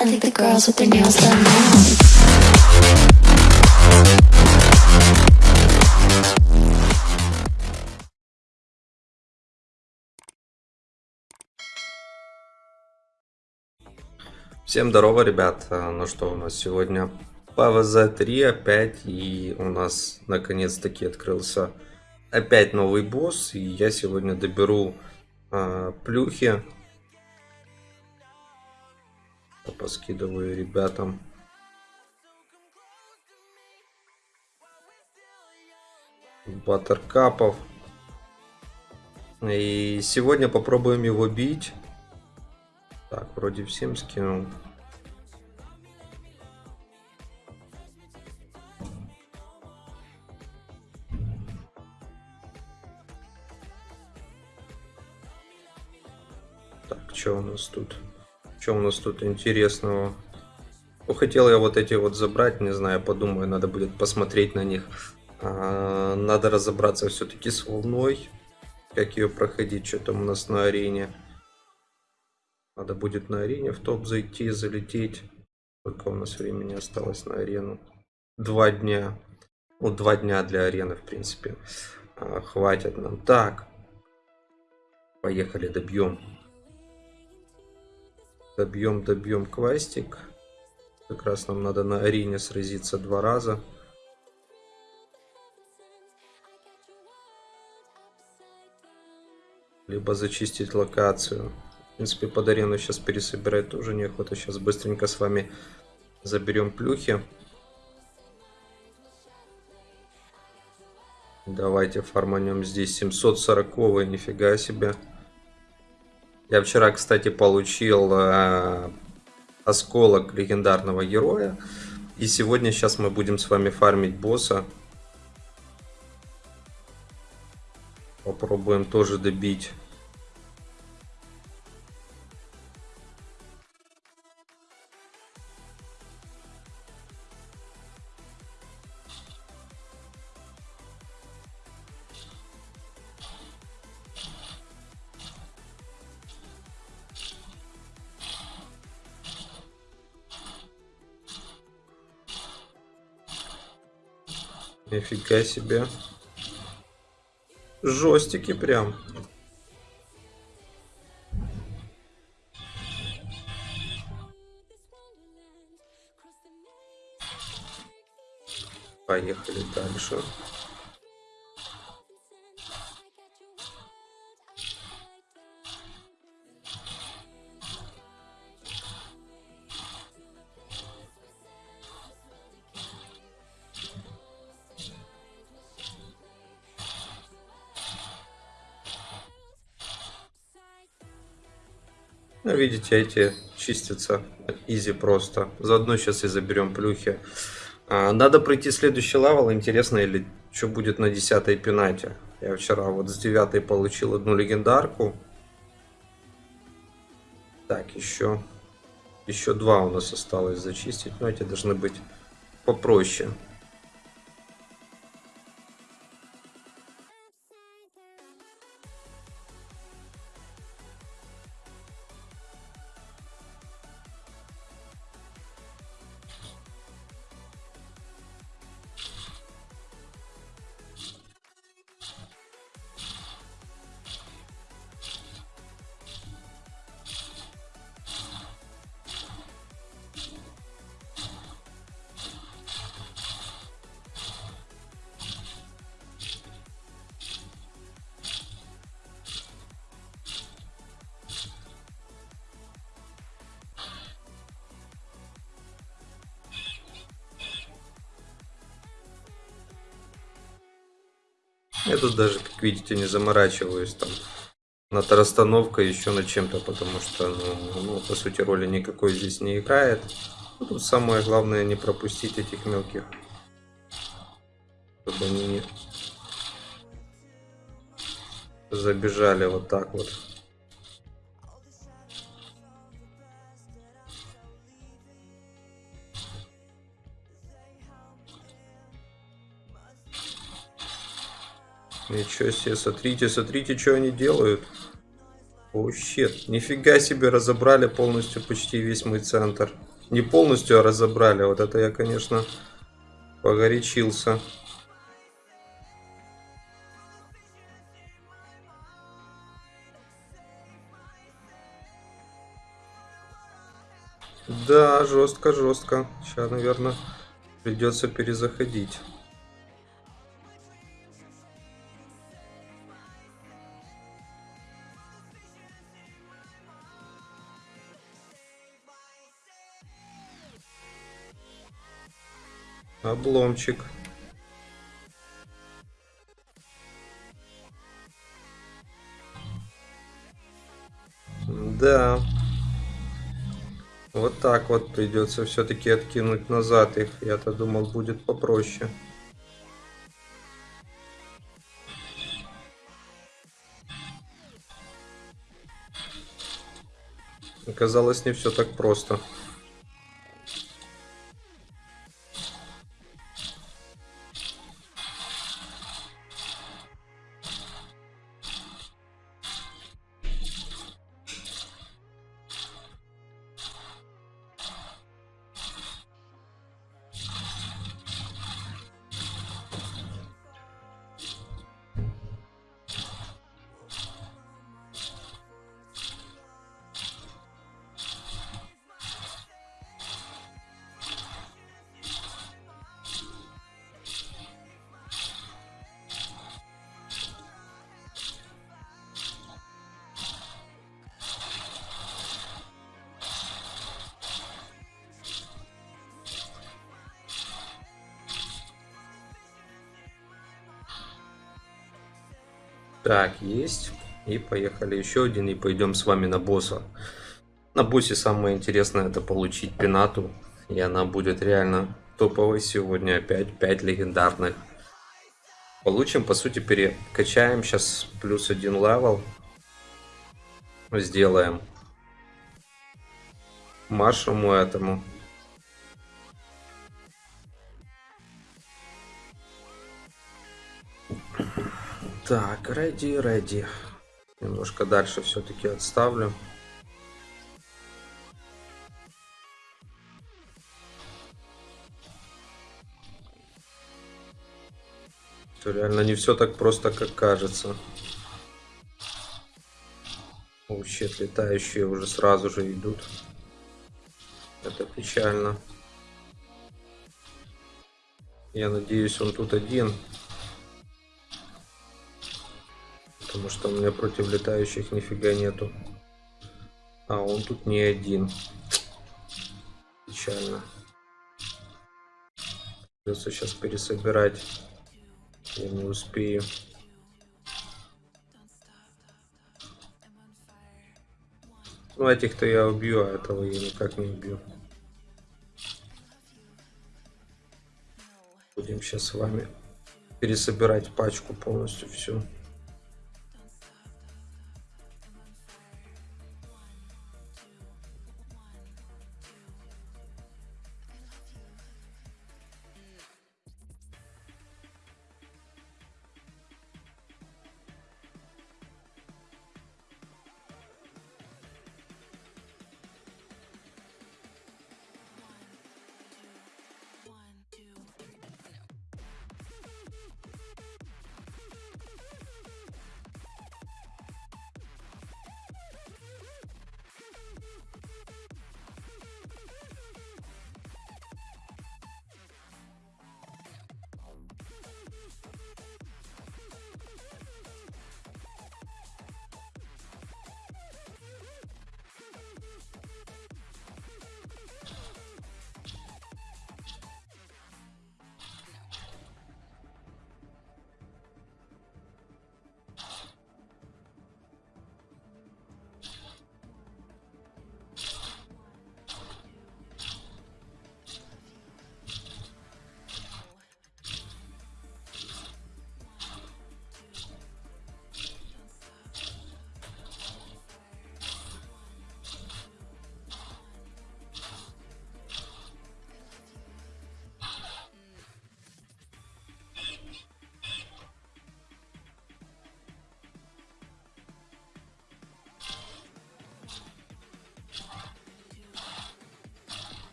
I think the girls with their nails done now. Всем здорово, ребят. А, Ну что, у нас сегодня PvZ3 опять, и у нас наконец-таки открылся опять новый босс, и я сегодня доберу а, плюхи. Поскидываю ребятам. Баттеркапов. И сегодня попробуем его бить. Так, вроде всем скинул. Так, что у нас тут? Что у нас тут интересного? Ну, хотел я вот эти вот забрать, не знаю, подумаю, надо будет посмотреть на них. А, надо разобраться все-таки с волной, как ее проходить, что там у нас на арене. Надо будет на арене в топ зайти, залететь. Сколько у нас времени осталось на арену? Два дня. Ну, два дня для арены, в принципе. А, хватит нам. Так. Поехали, добьем. Добьем, добьем квестик. Как раз нам надо на арене сразиться два раза. Либо зачистить локацию. В принципе, под арену сейчас пересобирать тоже неохота. Сейчас быстренько с вами заберем плюхи. Давайте фарманем здесь 740 нифига себе. Я вчера, кстати, получил э, осколок легендарного героя. И сегодня сейчас мы будем с вами фармить босса. Попробуем тоже добить. Нифига себе. Жестики прям. Поехали дальше. Ну, видите, эти чистятся easy просто. Заодно сейчас и заберем плюхи. А, надо пройти следующий level. Интересно, или что будет на 10 пинате. Я вчера вот с 9 получил одну легендарку. Так, еще, еще два у нас осталось зачистить. Но эти должны быть попроще. Я тут даже, как видите, не заморачиваюсь там над расстановкой, еще над чем-то, потому что, ну, ну, по сути, роли никакой здесь не играет. Ну, тут самое главное не пропустить этих мелких, чтобы они не забежали вот так вот. Ничего себе, смотрите, смотрите, что они делают. О, щит. Нифига себе разобрали полностью почти весь мой центр. Не полностью, а разобрали. Вот это я, конечно, погорячился. Да, жестко, жестко. Сейчас, наверное, придется перезаходить. Обломчик. Да. Вот так вот придется все-таки откинуть назад их. Я-то думал будет попроще. Оказалось не все так просто. Так, есть. И поехали еще один. И пойдем с вами на босса. На боссе самое интересное это получить пинату. И она будет реально топовой сегодня. Опять 5 легендарных. Получим, по сути, перекачаем. Сейчас плюс один level. Сделаем. Нашему этому. Так, ready, ready. Немножко дальше все-таки отставлю. Что реально не все так просто, как кажется. Щит, летающие уже сразу же идут. Это печально. Я надеюсь, он тут один. Потому что у меня против летающих нифига нету. А он тут не один. Печально. Придется сейчас пересобирать. Я не успею. Ну, этих-то я убью, а этого я никак не убью. Будем сейчас с вами пересобирать пачку полностью всю.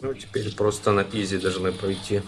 Ну, теперь просто на изи должны пройти.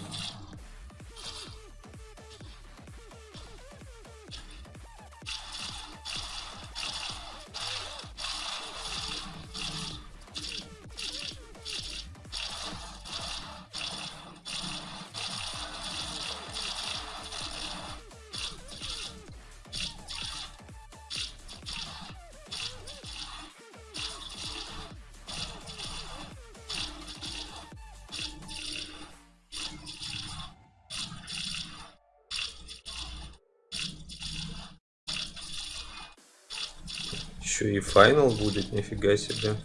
Еще и финал будет, нифига себе.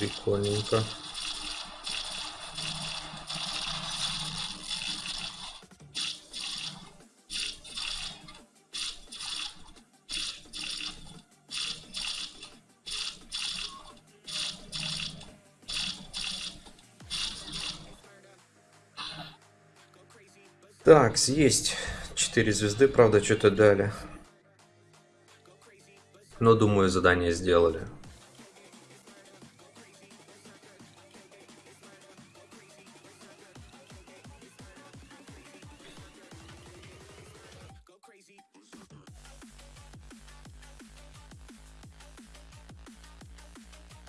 Прикольненько. Так, есть 4 звезды, правда, что-то дали. Но, думаю, задание сделали.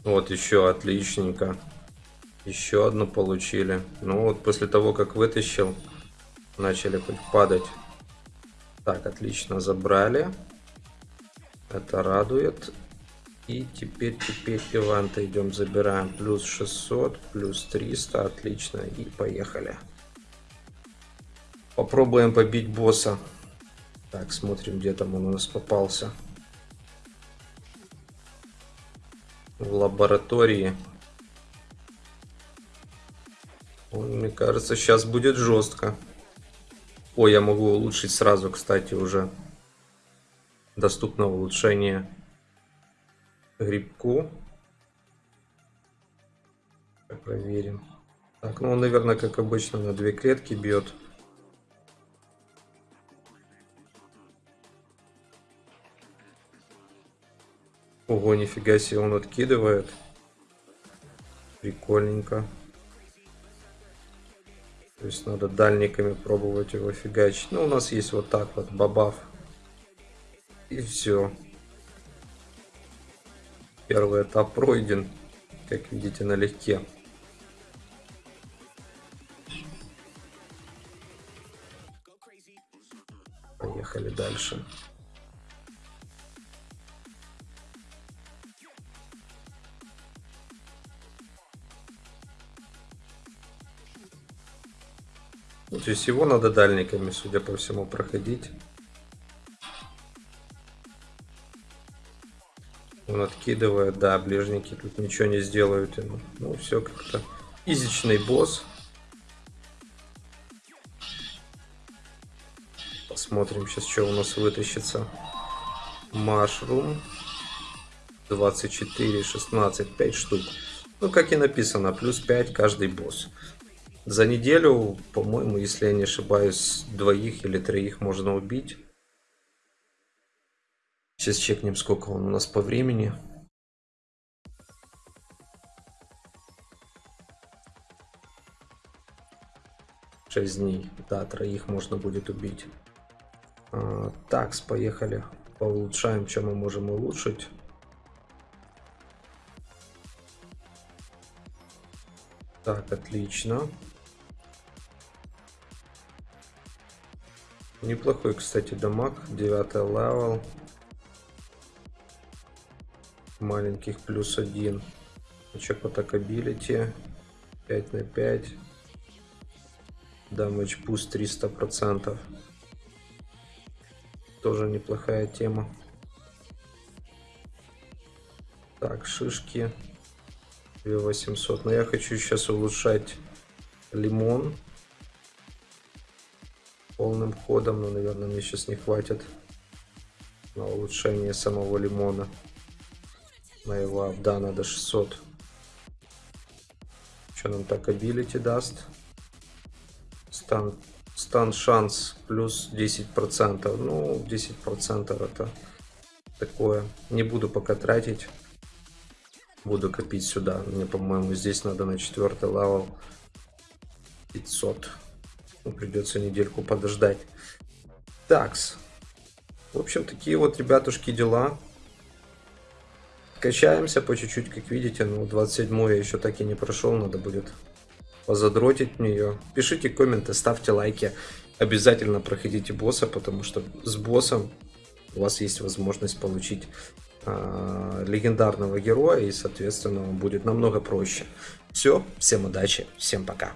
Вот еще отличненько. Еще одну получили. Ну вот после того, как вытащил, начали хоть падать. Так, отлично, забрали. Это радует. И теперь, теперь иванта идем, забираем. Плюс 600, плюс 300, отлично. И поехали. Попробуем побить босса. Так, смотрим, где там он у нас попался. В лаборатории. Мне кажется, сейчас будет жестко. О, я могу улучшить сразу, кстати, уже. Доступно улучшение грибку. Проверим. Так, ну, наверное, как обычно, на две клетки бьет. Ого, нифига себе, он откидывает. Прикольненько. То есть надо дальниками пробовать его фигачить. Ну, у нас есть вот так вот бабаф. И все. Первый этап пройден, как видите, налегке. Поехали дальше. То есть его надо дальниками, судя по всему, проходить. Он откидывает, да, ближники тут ничего не сделают ему. Ну, все как-то. Изичный босс. Посмотрим сейчас, что у нас вытащится. Машрум. 24, 16, 5 штук. Ну, как и написано, плюс 5 каждый босс. За неделю, по-моему, если я не ошибаюсь, двоих или троих можно убить. Сейчас чекнем, сколько он у нас по времени. Шесть дней. Да, троих можно будет убить. А, такс, поехали. Поулучшаем, что мы можем улучшить. Так, отлично. Неплохой, кстати, damage. Девятый level. Маленьких плюс один. Очек attack ability. 5 на 5. Damage boost 300%. Тоже неплохая тема. Так, шишки. 2800. Но я хочу сейчас улучшать лимон полным ходом, но, наверное, мне сейчас не хватит на улучшение самого лимона. Моего да, надо 600. Что нам так абилити даст? Стан, стан шанс плюс 10%. Ну, 10% это такое. Не буду пока тратить. буду копить сюда. Мне, по-моему, здесь надо на четвертый level 500. Ну, придется недельку подождать. Такс. В общем, такие вот, ребятушки, дела. Качаемся по чуть-чуть, как видите. Ну, 27 я еще так и не прошел. Надо будет позадротить в нее. Пишите комменты, ставьте лайки. Обязательно проходите босса, потому что с боссом у вас есть возможность получить э, легендарного героя и, соответственно, будет намного проще. Все, всем удачи, всем пока.